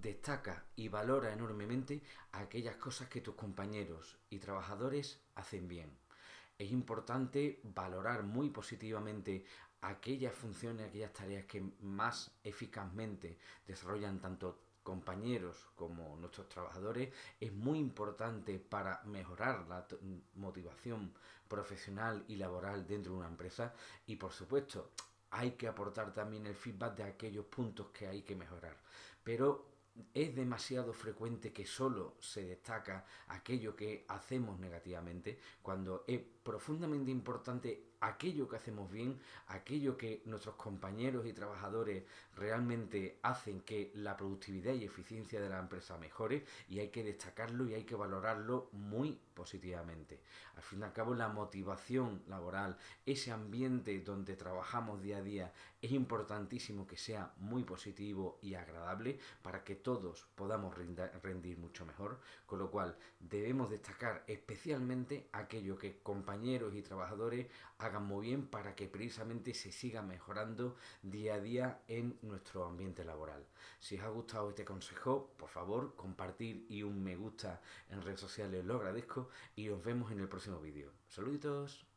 destaca y valora enormemente aquellas cosas que tus compañeros y trabajadores hacen bien. Es importante valorar muy positivamente aquellas funciones, aquellas tareas que más eficazmente desarrollan tanto compañeros como nuestros trabajadores. Es muy importante para mejorar la motivación profesional y laboral dentro de una empresa. Y por supuesto hay que aportar también el feedback de aquellos puntos que hay que mejorar. Pero es demasiado frecuente que solo se destaca aquello que hacemos negativamente cuando es profundamente importante aquello que hacemos bien, aquello que nuestros compañeros y trabajadores realmente hacen que la productividad y eficiencia de la empresa mejore y hay que destacarlo y hay que valorarlo muy positivamente. Al fin y al cabo la motivación laboral, ese ambiente donde trabajamos día a día es importantísimo que sea muy positivo y agradable para que todos podamos rendir mucho mejor, con lo cual debemos destacar especialmente aquello que compañeros y trabajadores hagan muy bien para que precisamente se siga mejorando día a día en nuestro ambiente laboral. Si os ha gustado este consejo, por favor, compartir y un me gusta en redes sociales lo agradezco y nos vemos en el próximo vídeo. Saluditos.